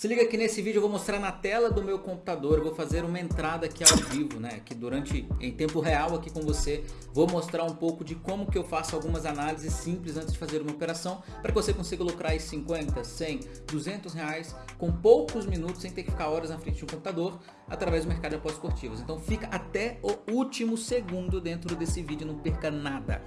Se liga que nesse vídeo eu vou mostrar na tela do meu computador, eu vou fazer uma entrada aqui ao vivo, né? Que durante, em tempo real aqui com você, vou mostrar um pouco de como que eu faço algumas análises simples antes de fazer uma operação, para que você consiga lucrar aí 50, 100, 200 reais com poucos minutos, sem ter que ficar horas na frente de um computador, através do mercado de apostas esportivas. Então fica até o último segundo dentro desse vídeo, não perca nada.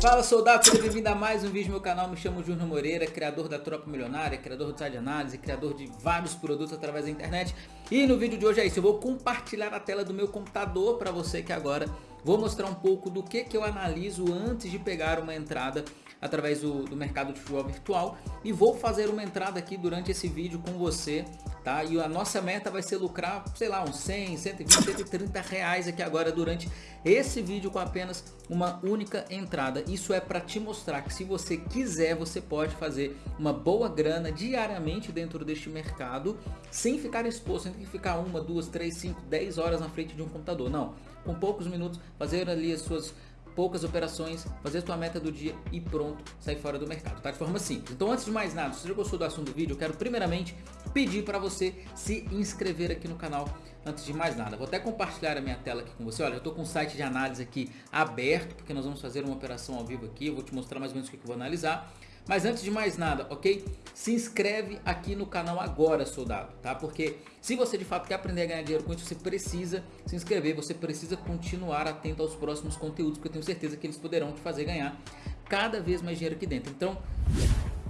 Fala soldado, seja bem-vindo a mais um vídeo no meu canal, me chamo Júnior Moreira, criador da Tropa Milionária, criador do site de análise, criador de vários produtos através da internet. E no vídeo de hoje é isso, eu vou compartilhar a tela do meu computador para você que agora. Vou mostrar um pouco do que, que eu analiso antes de pegar uma entrada através do, do mercado de futebol virtual e vou fazer uma entrada aqui durante esse vídeo com você, tá? E a nossa meta vai ser lucrar, sei lá, uns 100, 120, 130 reais aqui agora durante esse vídeo com apenas uma única entrada. Isso é para te mostrar que se você quiser, você pode fazer uma boa grana diariamente dentro deste mercado sem ficar exposto, sem ter que ficar uma, duas, três, cinco, dez horas na frente de um computador. Não, com poucos minutos fazer ali as suas poucas operações, fazer a tua meta do dia e pronto, sair fora do mercado, tá? De forma simples. Então antes de mais nada, se você gostou do assunto do vídeo, eu quero primeiramente pedir para você se inscrever aqui no canal antes de mais nada. Vou até compartilhar a minha tela aqui com você. Olha, eu estou com o site de análise aqui aberto, porque nós vamos fazer uma operação ao vivo aqui. Eu vou te mostrar mais ou menos o que eu vou analisar. Mas antes de mais nada, ok? Se inscreve aqui no canal agora, soldado, tá? Porque se você de fato quer aprender a ganhar dinheiro com isso, você precisa se inscrever, você precisa continuar atento aos próximos conteúdos, porque eu tenho certeza que eles poderão te fazer ganhar cada vez mais dinheiro aqui dentro. Então,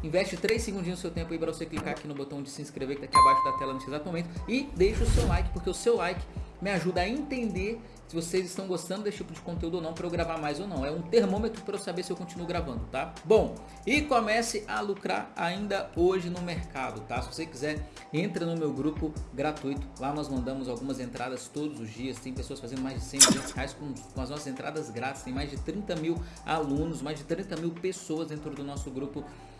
Investe 3 segundinhos do seu tempo aí para você clicar aqui no botão de se inscrever que está aqui abaixo da tela nesse exato momento. E deixa o seu like, porque o seu like me ajuda a entender se vocês estão gostando desse tipo de conteúdo ou não para eu gravar mais ou não. É um termômetro para eu saber se eu continuo gravando, tá? Bom, e comece a lucrar ainda hoje no mercado, tá? Se você quiser, entra no meu grupo gratuito. Lá nós mandamos algumas entradas todos os dias. Tem pessoas fazendo mais de 100, 200 reais com, com as nossas entradas grátis. Tem mais de 30 mil alunos, mais de 30 mil pessoas dentro do nosso grupo gratuito,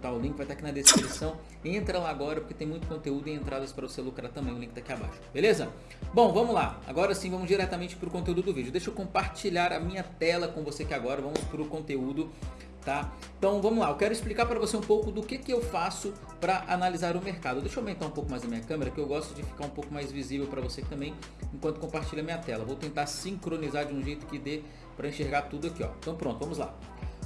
tá? O link vai estar aqui na descrição. Entra lá agora porque tem muito conteúdo e entradas para você lucrar também. O link está aqui abaixo, beleza? Bom, vamos lá. Agora sim, vamos diretamente para o conteúdo do vídeo. Deixa eu compartilhar a minha tela com você que agora vamos para o conteúdo Tá? Então vamos lá, eu quero explicar para você um pouco do que, que eu faço para analisar o mercado. Deixa eu aumentar um pouco mais a minha câmera, que eu gosto de ficar um pouco mais visível para você também, enquanto compartilha a minha tela. Vou tentar sincronizar de um jeito que dê para enxergar tudo aqui. Ó. Então pronto, vamos lá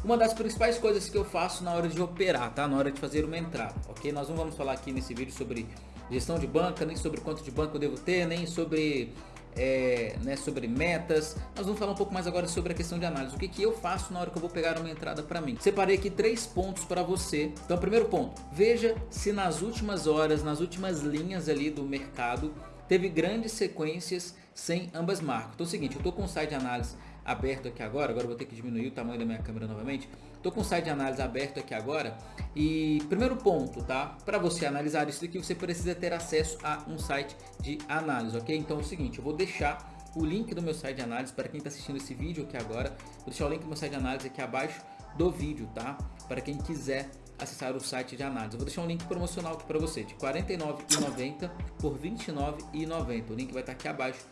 uma das principais coisas que eu faço na hora de operar, tá? Na hora de fazer uma entrada, ok? Nós não vamos falar aqui nesse vídeo sobre gestão de banca, nem sobre quanto de banco eu devo ter, nem sobre, é, né, sobre metas. Nós vamos falar um pouco mais agora sobre a questão de análise. O que, que eu faço na hora que eu vou pegar uma entrada para mim? Separei aqui três pontos para você. Então, primeiro ponto, veja se nas últimas horas, nas últimas linhas ali do mercado, teve grandes sequências sem ambas marcas. Então é o seguinte, eu estou com o site de análise aberto aqui agora, agora vou ter que diminuir o tamanho da minha câmera novamente. Estou com o site de análise aberto aqui agora e primeiro ponto, tá? Para você analisar isso aqui, você precisa ter acesso a um site de análise, ok? Então é o seguinte, eu vou deixar o link do meu site de análise para quem está assistindo esse vídeo aqui agora. Vou deixar o link do meu site de análise aqui abaixo do vídeo, tá? Para quem quiser acessar o site de análise. Eu vou deixar um link promocional aqui para você de R$ 49,90 por R$ 29,90. O link vai estar aqui abaixo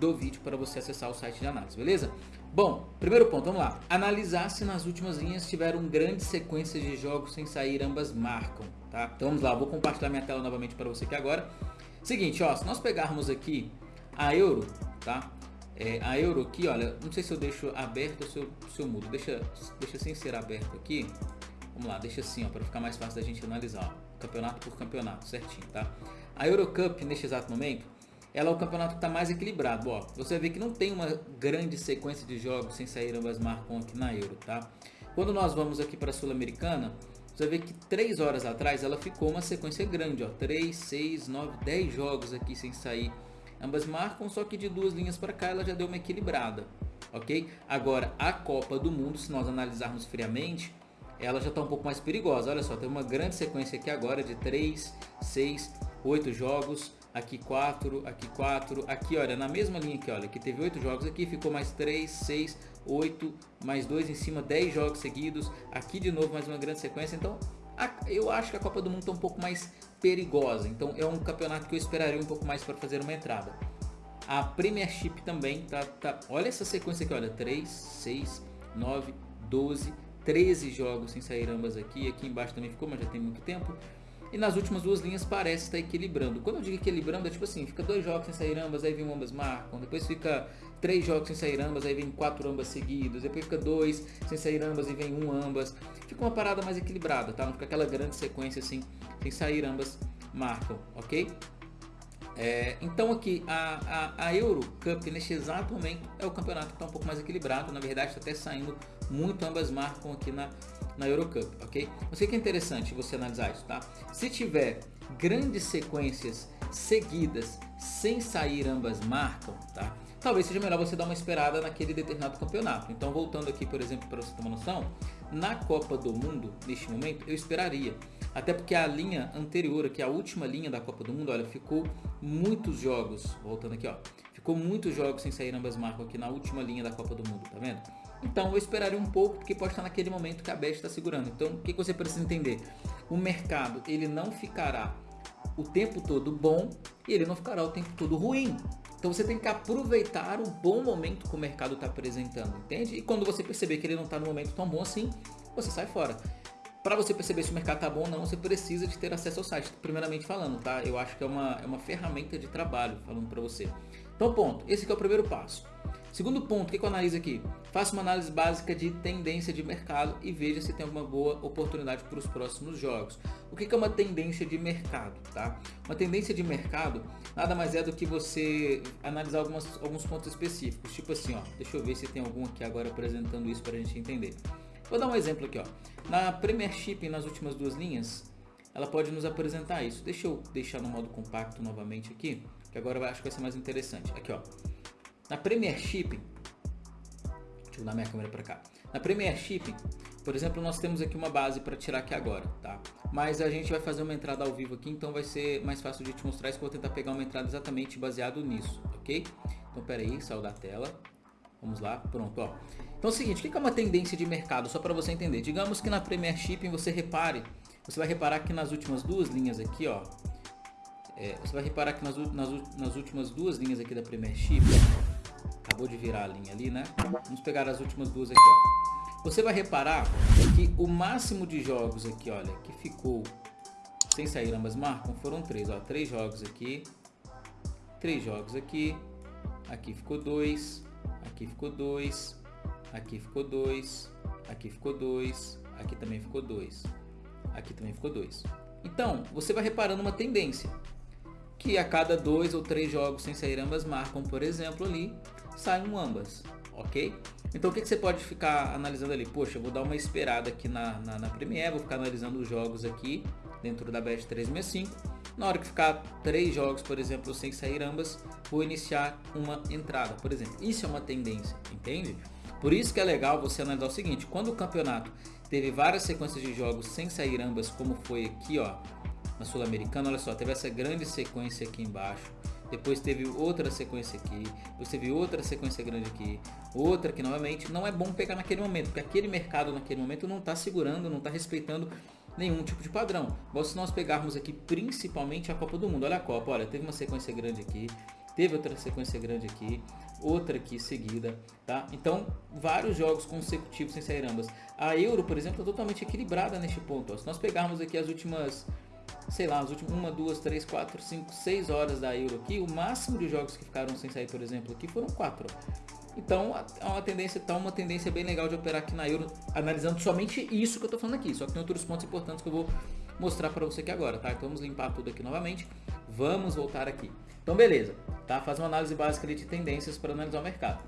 do vídeo para você acessar o site de análise, beleza? Bom, primeiro ponto, vamos lá. Analisar se nas últimas linhas tiveram grande sequência de jogos sem sair, ambas marcam, tá? Então vamos lá, vou compartilhar minha tela novamente para você aqui agora. Seguinte, ó, se nós pegarmos aqui a Euro, tá? É, a Euro aqui, olha, não sei se eu deixo aberto ou se eu, se eu mudo. Deixa, deixa sem ser aberto aqui. Vamos lá, deixa assim, ó, para ficar mais fácil da gente analisar, ó, campeonato por campeonato, certinho, tá? A Eurocup, neste exato momento, ela é o campeonato que está mais equilibrado. Ó, você vê que não tem uma grande sequência de jogos sem sair ambas marcam aqui na Euro, tá? Quando nós vamos aqui para a Sul-Americana, você vê que 3 horas atrás ela ficou uma sequência grande, ó, 3, 6, 9, 10 jogos aqui sem sair. Ambas marcam, só que de duas linhas para cá ela já deu uma equilibrada, ok? Agora, a Copa do Mundo, se nós analisarmos friamente, ela já está um pouco mais perigosa. Olha só, tem uma grande sequência aqui agora de 3, 6, 8 jogos aqui 4, aqui 4, aqui olha, na mesma linha aqui, olha, que teve 8 jogos aqui, ficou mais 3, 6, 8, mais 2 em cima, 10 jogos seguidos, aqui de novo mais uma grande sequência, então eu acho que a Copa do Mundo está um pouco mais perigosa, então é um campeonato que eu esperaria um pouco mais para fazer uma entrada. A Premiership também, tá, tá, olha essa sequência aqui, olha, 3, 6, 9, 12, 13 jogos sem sair ambas aqui. Aqui embaixo também ficou, mas já tem muito tempo. E nas últimas duas linhas parece estar equilibrando. Quando eu digo equilibrando, é tipo assim, fica dois jogos sem sair ambas, aí vem um ambas marcam. Depois fica três jogos sem sair ambas, aí vem quatro ambas seguidos. Depois fica dois sem sair ambas e vem um ambas. Fica uma parada mais equilibrada, tá? Não fica aquela grande sequência assim, sem sair ambas marcam, ok? É, então aqui a, a, a, Euro Cup neste exato momento é o campeonato que está um pouco mais equilibrado, na verdade está até saindo muito, ambas marcam aqui na, na Euro Cup, ok? Mas o que é interessante você analisar isso, tá? Se tiver grandes sequências seguidas sem sair ambas marcam, tá? Talvez seja melhor você dar uma esperada naquele determinado campeonato. Então voltando aqui, por exemplo, para você ter uma noção, na Copa do Mundo, neste momento, eu esperaria até porque a linha anterior, aqui a última linha da Copa do Mundo, olha, ficou muitos jogos, voltando aqui, ó, ficou muitos jogos sem sair ambas marcas aqui na última linha da Copa do Mundo, tá vendo? Então eu esperaria um pouco, porque pode estar naquele momento que a Bet está segurando. Então o que, que você precisa entender? O mercado, ele não ficará o tempo todo bom e ele não ficará o tempo todo ruim. Então você tem que aproveitar o bom momento que o mercado está apresentando, entende? E quando você perceber que ele não está no momento tão bom assim, você sai fora. Para você perceber se o mercado tá bom ou não, você precisa de ter acesso ao site, primeiramente falando, tá? Eu acho que é uma, é uma ferramenta de trabalho, falando para você. Então, ponto. Esse é o primeiro passo. Segundo ponto, o que eu analiso aqui? Faça uma análise básica de tendência de mercado e veja se tem alguma boa oportunidade para os próximos jogos. O que é uma tendência de mercado? Tá? Uma tendência de mercado nada mais é do que você analisar algumas, alguns pontos específicos. Tipo assim, ó, deixa eu ver se tem algum aqui agora apresentando isso para a gente entender. Vou dar um exemplo aqui, ó. Na Premiership, nas últimas duas linhas, ela pode nos apresentar isso. Deixa eu deixar no modo compacto novamente aqui, que agora eu acho que vai ser mais interessante. Aqui, ó. Na Premiership, deixa eu dar minha câmera para cá. Na Premiership, por exemplo, nós temos aqui uma base para tirar aqui agora, tá? Mas a gente vai fazer uma entrada ao vivo aqui, então vai ser mais fácil de te mostrar isso, vou tentar pegar uma entrada exatamente baseado nisso, ok? Então, pera aí, saiu da tela. Vamos lá, pronto, ó. Então é o seguinte, o que é uma tendência de mercado? Só para você entender. Digamos que na Premier Shipping você repare, você vai reparar que nas últimas duas linhas aqui, ó, é, você vai reparar que nas, nas, nas, últimas duas linhas aqui da Premier Shipping, acabou de virar a linha ali, né? Vamos pegar as últimas duas aqui, ó. Você vai reparar que o máximo de jogos aqui, olha, que ficou sem sair ambas marcam, foram três, ó. Três jogos aqui, três jogos aqui, aqui ficou dois, aqui ficou dois, aqui ficou 2, aqui ficou 2, aqui também ficou 2, aqui também ficou 2. Então, você vai reparando uma tendência, que a cada dois ou três jogos sem sair ambas marcam, por exemplo, ali, sai um ambas, ok? Então o que, que você pode ficar analisando ali? Poxa, eu vou dar uma esperada aqui na, na, na Premiere, vou ficar analisando os jogos aqui dentro da Bet 365. Na hora que ficar três jogos, por exemplo, sem sair ambas, vou iniciar uma entrada, por exemplo. Isso é uma tendência, entende? Por isso que é legal você analisar o seguinte, quando o campeonato teve várias sequências de jogos sem sair ambas, como foi aqui ó, na Sul-Americana, olha só, teve essa grande sequência aqui embaixo, depois teve outra sequência aqui, depois teve outra sequência grande aqui, outra aqui novamente, não é bom pegar naquele momento, porque aquele mercado naquele momento não está segurando, não está respeitando nenhum tipo de padrão. Igual se nós pegarmos aqui principalmente a Copa do Mundo, olha a Copa, olha, teve uma sequência grande aqui, teve outra sequência grande aqui, outra aqui seguida, tá? Então, vários jogos consecutivos sem sair ambas. A Euro, por exemplo, é totalmente equilibrada neste ponto. Ó. Se nós pegarmos aqui as últimas, sei lá, as últimas 1, 2, 3, 4, 5, 6 horas da Euro aqui, o máximo de jogos que ficaram sem sair, por exemplo, aqui foram 4. Então, é uma tendência, tá uma tendência bem legal de operar aqui na Euro, analisando somente isso que eu estou falando aqui. Só que tem outros pontos importantes que eu vou mostrar para você aqui agora, tá? Então vamos limpar tudo aqui novamente. Vamos voltar aqui. Então beleza, tá? Faz uma análise básica de tendências para analisar o mercado.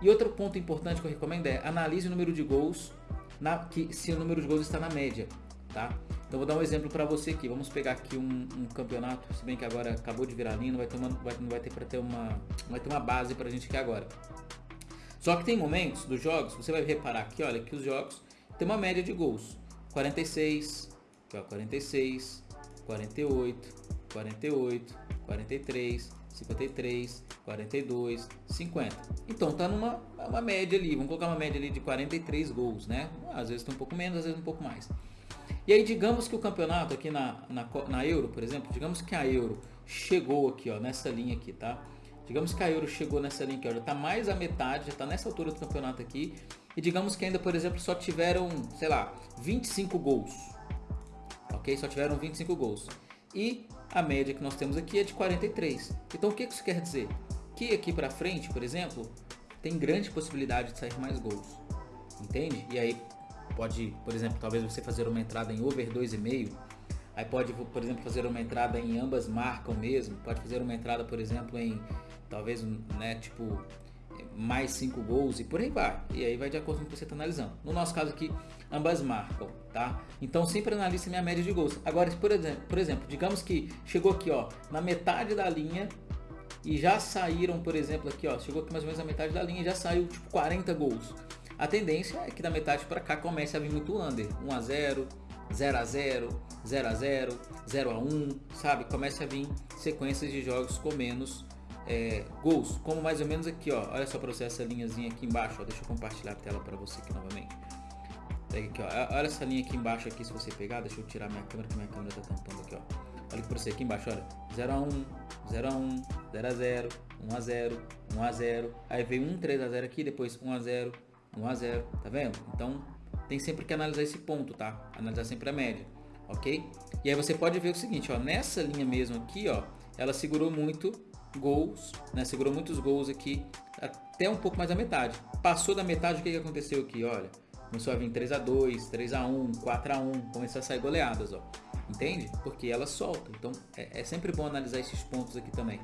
E outro ponto importante que eu recomendo é analise o número de gols, na, que, se o número de gols está na média, tá? Então vou dar um exemplo para você aqui. Vamos pegar aqui um, um, campeonato, se bem que agora acabou de virar linha, não vai ter uma, vai, não vai ter para ter uma, vai ter uma base para a gente aqui agora. Só que tem momentos dos jogos, você vai reparar aqui, olha, que os jogos tem uma média de gols. 46, 46, 48, 48, 43, 53, 42, 50. Então tá numa uma média ali, vamos colocar uma média ali de 43 gols, né? Às vezes tem um pouco menos, às vezes um pouco mais. E aí digamos que o campeonato aqui na, na, na Euro, por exemplo, digamos que a Euro chegou aqui, ó, nessa linha aqui, tá? Digamos que a Euro chegou nessa linha aqui, ó, já está mais a metade, já está nessa altura do campeonato aqui. E digamos que ainda, por exemplo, só tiveram, sei lá, 25 gols. Ok? Só tiveram 25 gols. E a média que nós temos aqui é de 43. Então o que isso quer dizer? Que aqui para frente, por exemplo, tem grande possibilidade de sair mais gols. Entende? E aí pode, por exemplo, talvez você fazer uma entrada em over 2,5. Aí pode, por exemplo, fazer uma entrada em ambas marcam mesmo. Pode fazer uma entrada, por exemplo, em talvez, né, tipo, mais 5 gols e por aí vai. E aí vai de acordo com o que você está analisando. No nosso caso aqui, ambas marcam, tá? Então sempre analise minha média de gols. Agora, por exemplo, por exemplo, digamos que chegou aqui, ó, na metade da linha e já saíram, por exemplo, aqui, ó, chegou aqui mais ou menos na metade da linha e já saiu tipo 40 gols. A tendência é que da metade para cá comece a vir muito under, 1 a 0, 0 a 0, 0 a 0, 0 a 1, sabe? Comece a vir sequências de jogos com menos é, gols, como mais ou menos aqui, ó. Olha só para você essa linhazinha aqui embaixo, ó. Deixa eu compartilhar a tela para você aqui novamente. Pega aqui, ó. Olha essa linha aqui embaixo aqui, se você pegar, deixa eu tirar minha câmera, que minha câmera tá tampando aqui, ó. Olha para você aqui embaixo, olha. 0 a 1, 0 a 1, 0 a 0, 1 a 0, 1 a 0. Aí veio um 3 a 0 aqui, depois 1 a 0, 1 a 0, tá vendo? Então, tem sempre que analisar esse ponto, tá? Analisar sempre a média, ok? E aí você pode ver o seguinte, ó, nessa linha mesmo aqui, ó, ela segurou muito gols, né? Segurou muitos gols aqui, até um pouco mais da metade. Passou da metade, o que, que aconteceu aqui? Olha, começou a vir 3 a 2 3 a 1 4 a 1 começou a sair goleadas, ó. Entende? Porque ela solta. Então é, é sempre bom analisar esses pontos aqui também.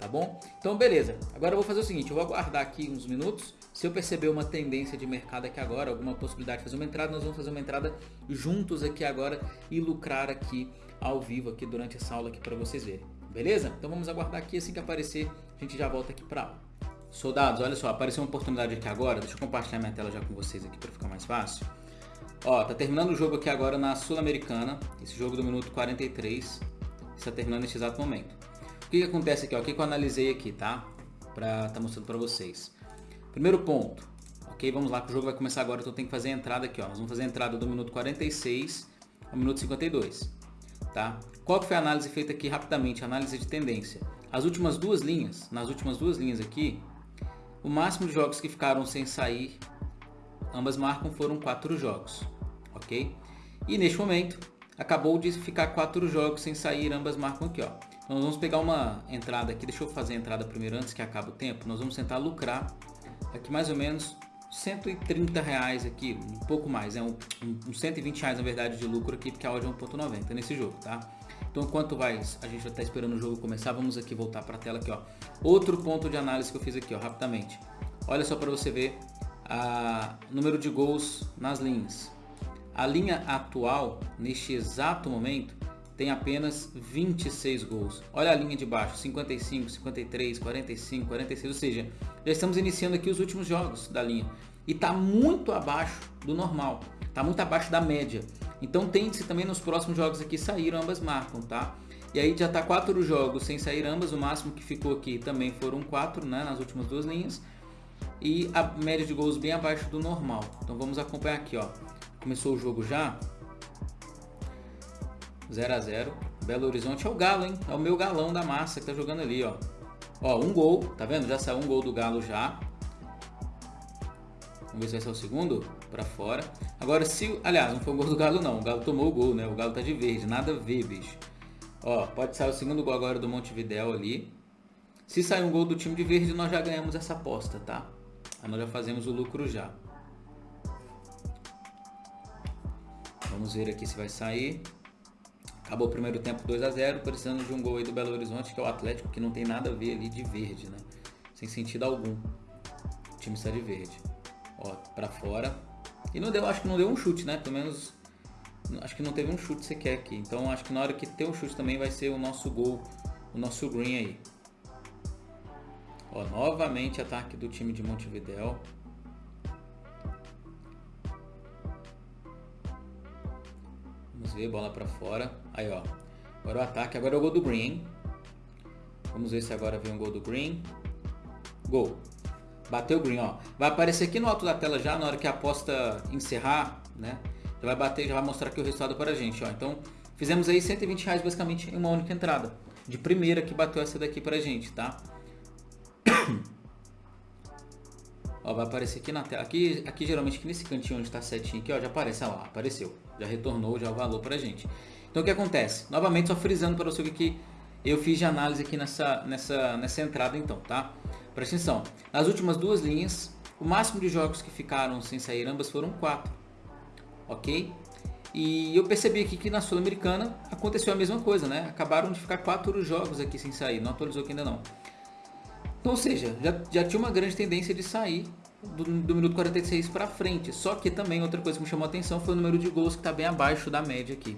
Tá bom? Então beleza. Agora eu vou fazer o seguinte, eu vou aguardar aqui uns minutos. Se eu perceber uma tendência de mercado aqui agora, alguma possibilidade de fazer uma entrada, nós vamos fazer uma entrada juntos aqui agora e lucrar aqui ao vivo aqui durante essa aula aqui para vocês verem. Beleza? Então vamos aguardar aqui, assim que aparecer, a gente já volta aqui para aula. Soldados, olha só, apareceu uma oportunidade aqui agora, deixa eu compartilhar minha tela já com vocês aqui para ficar mais fácil. Ó, tá terminando o jogo aqui agora na Sul-Americana, esse jogo do minuto 43, está terminando neste exato momento. O que, que acontece aqui, ó, o que, que eu analisei aqui, tá? Pra tá mostrando para vocês. Primeiro ponto, ok? Vamos lá que o jogo vai começar agora, então tem que fazer a entrada aqui, ó. Nós vamos fazer a entrada do minuto 46 ao minuto 52, tá? Qual foi a análise feita aqui rapidamente? Análise de tendência. As últimas duas linhas, nas últimas duas linhas aqui, o máximo de jogos que ficaram sem sair, ambas marcam, foram quatro jogos, ok? E neste momento, acabou de ficar quatro jogos sem sair, ambas marcam aqui, ó. Nós vamos pegar uma entrada aqui, deixa eu fazer a entrada primeiro antes que acabe o tempo. Nós vamos tentar lucrar aqui mais ou menos 130 reais aqui, um pouco mais, é né? um, um, 120 reais na verdade de lucro aqui, porque a odd é 1.90 nesse jogo, tá? Então, enquanto vai, a gente já está esperando o jogo começar, vamos aqui voltar para a tela aqui, ó. Outro ponto de análise que eu fiz aqui, ó, rapidamente. Olha só para você ver o número de gols nas linhas. A linha atual, neste exato momento, tem apenas 26 gols. Olha a linha de baixo, 55, 53, 45, 46, ou seja, já estamos iniciando aqui os últimos jogos da linha. E está muito abaixo do normal, está muito abaixo da média. Então tente-se também nos próximos jogos aqui saíram, ambas marcam, tá? E aí já tá quatro jogos sem sair ambas, o máximo que ficou aqui também foram quatro, né, nas últimas duas linhas. E a média de gols bem abaixo do normal. Então vamos acompanhar aqui, ó. Começou o jogo já. 0 a 0 Belo Horizonte é o Galo, hein? É o meu galão da massa que tá jogando ali, ó. Ó, um gol, tá vendo? Já saiu um gol do Galo já. Vamos ver se vai ser o segundo para fora. Agora, se... Aliás, não foi o gol do Galo, não. O Galo tomou o gol, né? O Galo tá de verde. Nada a ver, bicho. Ó, pode sair o segundo gol agora do Montevidéu ali. Se sair um gol do time de verde, nós já ganhamos essa aposta, tá? Aí nós já fazemos o lucro já. Vamos ver aqui se vai sair. Acabou o primeiro tempo 2 a 0 precisando de um gol aí do Belo Horizonte, que é o Atlético, que não tem nada a ver ali de verde, né? Sem sentido algum. O time está de verde. Ó, pra fora. E não deu, acho que não deu um chute, né? Pelo menos acho que não teve um chute sequer aqui. Então acho que na hora que ter um chute também vai ser o nosso gol, o nosso green aí. Ó, novamente ataque do time de Montevideo. Bola para fora. Aí, ó. Agora o ataque, agora é o gol do Green? Vamos ver se agora vem um gol do Green. Gol. Bateu o green, ó. Vai aparecer aqui no alto da tela já, na hora que a aposta encerrar, né? Já vai bater, já vai mostrar aqui o resultado para a gente, ó. Então, fizemos aí 120 reais basicamente em uma única entrada. De primeira que bateu essa daqui para a gente, tá? Ó, vai aparecer aqui na tela. Aqui, aqui geralmente aqui nesse cantinho onde está setinho aqui, ó, já aparece, ó lá, apareceu. Já retornou já o valor pra gente. Então o que acontece? Novamente só frisando para você o que eu fiz de análise aqui nessa, nessa, nessa entrada então, tá? Presta atenção. Nas últimas duas linhas, o máximo de jogos que ficaram sem sair ambas foram quatro. Ok? E eu percebi aqui que na Sul-Americana aconteceu a mesma coisa, né? Acabaram de ficar quatro jogos aqui sem sair, não atualizou aqui ainda não. Então, ou seja, já, já tinha uma grande tendência de sair do, do minuto 46 para frente. Só que também outra coisa que me chamou a atenção foi o número de gols que está bem abaixo da média aqui.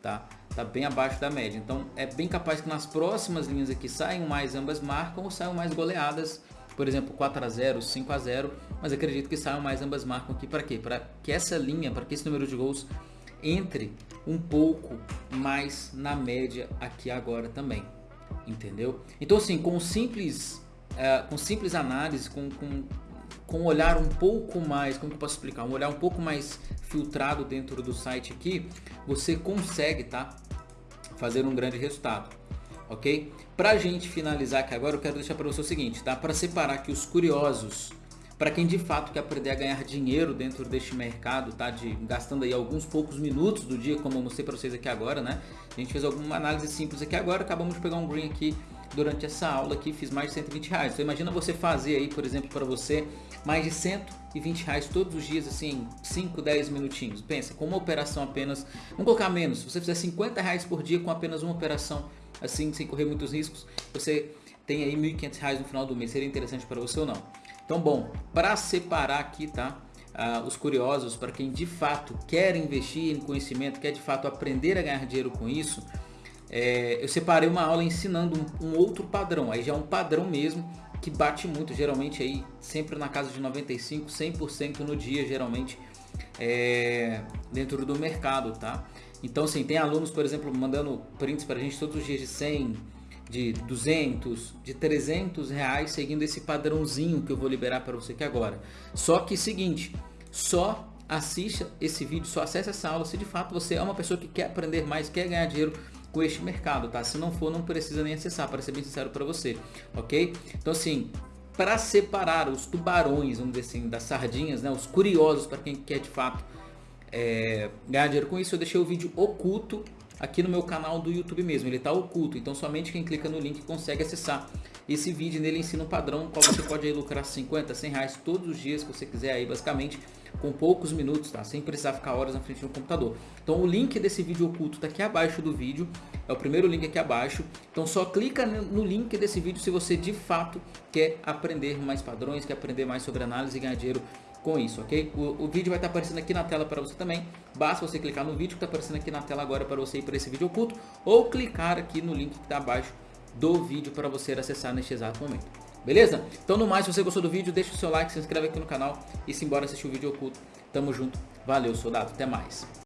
Tá? Tá bem abaixo da média. Então é bem capaz que nas próximas linhas aqui saiam mais ambas marcam ou saiam mais goleadas. Por exemplo, 4 a 0 5 a 0 Mas acredito que saiam mais ambas marcam aqui para quê? Para que essa linha, para que esse número de gols entre um pouco mais na média aqui agora também. Entendeu? Então assim, com simples é, com simples análise, com, com, com um olhar um pouco mais, como que eu posso explicar? Um olhar um pouco mais filtrado dentro do site aqui, você consegue, tá? Fazer um grande resultado, ok? Pra gente finalizar aqui agora, eu quero deixar para você o seguinte, tá? Para separar aqui os curiosos, para quem de fato quer aprender a ganhar dinheiro dentro deste mercado, tá? De, gastando aí alguns poucos minutos do dia, como eu mostrei para vocês aqui agora, né? A gente fez alguma análise simples aqui agora, acabamos de pegar um green aqui durante essa aula aqui, fiz mais de 120 reais. Então imagina você fazer aí, por exemplo, para você, mais de 120 reais todos os dias, assim, 5, 10 minutinhos. Pensa, com uma operação apenas, vamos colocar menos, se você fizer 50 reais por dia com apenas uma operação, assim, sem correr muitos riscos, você tem aí 1.500 reais no final do mês. Seria interessante para você ou não? Então, bom, para separar aqui, tá? Uh, os curiosos, para quem de fato quer investir em conhecimento, quer de fato aprender a ganhar dinheiro com isso, é, eu separei uma aula ensinando um, um, outro padrão, aí já é um padrão mesmo, que bate muito, geralmente aí sempre na casa de 95, 100% no dia, geralmente, é, dentro do mercado, tá? Então, assim, tem alunos, por exemplo, mandando prints para a gente todos os dias de 100, de 200, de 300 reais, seguindo esse padrãozinho que eu vou liberar para você aqui agora. Só que seguinte, só assista esse vídeo, só acesse essa aula se de fato você é uma pessoa que quer aprender mais, quer ganhar dinheiro com este mercado, tá? Se não for, não precisa nem acessar, para ser bem sincero para você, ok? Então assim, para separar os tubarões, vamos dizer assim, das sardinhas, né? Os curiosos para quem quer de fato é, ganhar dinheiro com isso, eu deixei o vídeo oculto aqui no meu canal do YouTube mesmo, ele está oculto, então somente quem clica no link consegue acessar esse vídeo, nele ensina um padrão qual você pode aí lucrar 50, 100 reais todos os dias que você quiser aí basicamente, com poucos minutos, tá? Sem precisar ficar horas na frente do computador. Então o link desse vídeo oculto está aqui abaixo do vídeo, é o primeiro link aqui abaixo, então só clica no link desse vídeo se você de fato quer aprender mais padrões, quer aprender mais sobre análise e ganhar dinheiro com isso, ok? O, o vídeo vai estar aparecendo aqui na tela para você também. Basta você clicar no vídeo que está aparecendo aqui na tela agora para você ir para esse vídeo oculto ou clicar aqui no link que está abaixo do vídeo para você acessar neste exato momento. Beleza? Então no mais, se você gostou do vídeo, deixa o seu like, se inscreve aqui no canal e se embora assistir o vídeo oculto. Tamo junto. Valeu, soldado. Até mais.